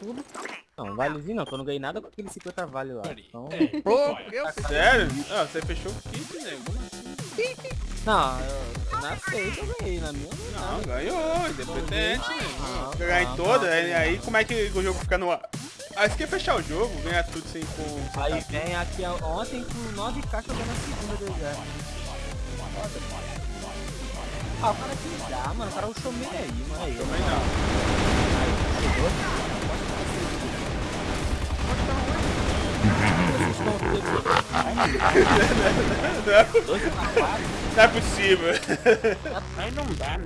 tudo. Não, valezinho não, que eu não ganhei nada com aquele 50 vale lá. Então, Pô, eu Sério? Ah, você fechou o kit, nego. Assim? não, eu, na seita eu ganhei, na minha não Não, nada. ganhou, independente, Não, não, Ganhar em não, toda, não. aí, aí como é que o jogo fica no ar? Aí você quer fechar o jogo, ganhar tudo sem com. sem Aí tá- vem aqui ontem com 9 caixas eu ganhei na segunda do exército. Ah, o cara que dá, mano, o cara rushou meio aí, mano. Aí, Também não. aí, chegou. Não é possível. Aí não dá,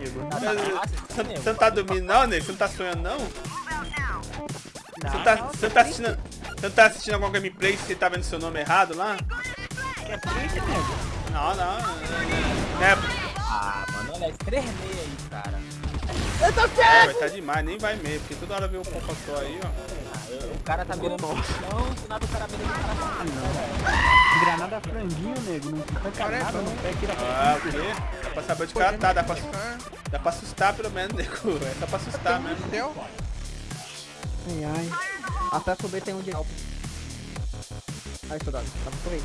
fácil, Você não tá dormindo não, nego? Você não tá sonhando não? Você tá, você tá assistindo. Você não tá assistindo alguma gameplay que você tá vendo seu nome errado lá? É nego. Não, não. não é, Ah, mano, olha, 3 meia aí, cara. é, vai tá demais, nem vai mesmo, porque toda hora vem o Pocotó aí, ó. O cara tá mirando chão, do nada o cara mirando no cara tá Granada franguinho, nego. Não fica nada, não pega tira Ah, o quê? Dá pra saber onde o cara tá, dá pra, dá pra assustar pelo menos, nego. É só pra assustar mesmo. Ai, ai. Acesso B tem um de alto. Aí, soldado. Tá por aí.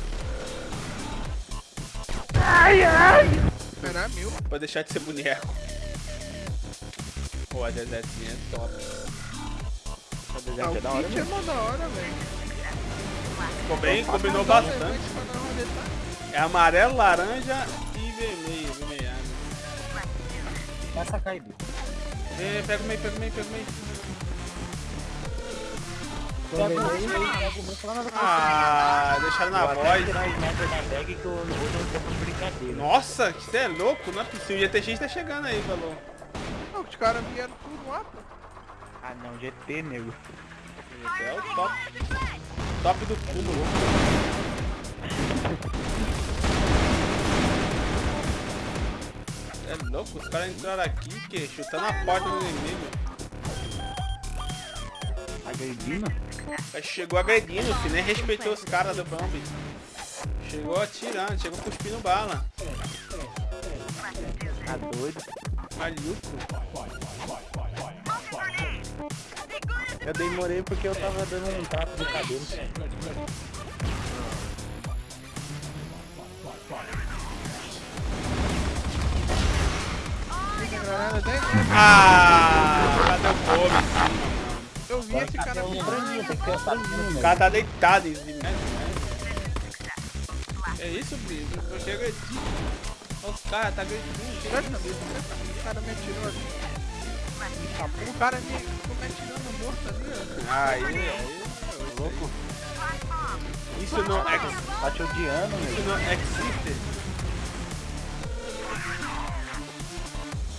Será mil? Pode deixar de ser boneco. Pô, a desertinha é top. Ah, o kit é mó da hora, velho. Ficou bem, combinou bastante. É amarelo, laranja e vermelho, vermelhado. Vai sacar aí, bicho. Vem, pega o meio, pega o meio, pega o meio. Ah, deixaram na voz. da bag que. Nossa, você é louco, não é possível. O GTX tá chegando aí, falou. Não, os caras vieram tudo lá, pô. Ah não, GT, nego. É o top. Top do cúmulo. É louco, os caras entraram aqui, que chutando a porta do inimigo. Agredindo? Chegou agredindo, filho, nem respeitou os caras do bomb. Chegou atirando, chegou cuspindo bala. Tá doido? Maluco. Eu demorei porque eu tava dando um trapo de cabelo. Ah, cadê o povo? Eu vi esse cara franguinho, tem que ter franguinho, O né? cara tá deitado em cima. É isso, Brito? Eu chego aqui. Olha os caras, tá gritando. Tira a cabeça. O cara me atirou ali. Tá, O cara me me atirando morto ali, ó. Aí, aí. Louco. Isso não é. Tá te odiando, Isso não existe.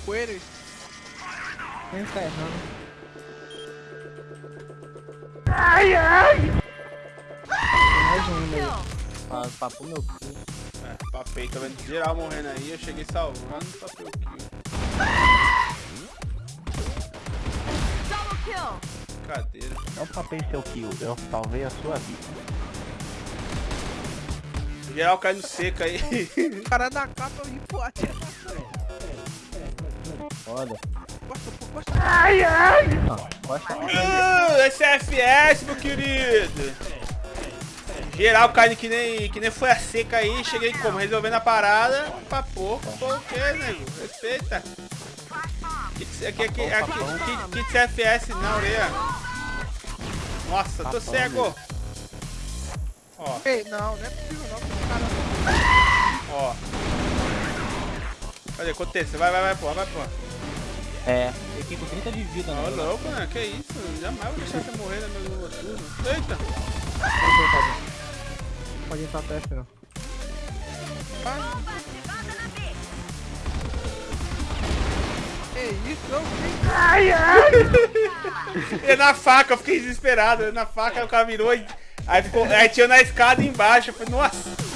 Coelho. Nem ficar errando. Mais um ainda aí. Pra, pra pôr meu cu. É, papei, tá vendo geral morrendo aí. Eu cheguei salvando, papei papei seu kill, eu salvei a sua vida. Geral caindo seco aí. O cara da capa eu pro atira. Foda. Gosta. Gosta. Uh, esse é FPS, meu querido. Geral caindo que nem, que nem foi a seca aí. Cheguei como? Resolvendo a parada. Pra pouco. Pô, o que, nego? Respeita. Aqui, aqui, aqui, aqui, aqui, aqui FPS na orelha. Nossa, tô cego. Ó, Ei, não, não é possível não, porque o cara... ó. Cadê? Aconteça. Vai, vai, vai, pô, vai, pô. É, eu fiquei com 30 de vida, Ô, né? louco, né? Que isso? Jamais vou deixar você morrer no meu turno. Eita. Pode entrar teste, não. Ei, isso, eu vi. E na faca, eu fiquei desesperado. Na faca, o cara virou. Aí, ficou, aí tinha na escada embaixo. Eu falei, nossa.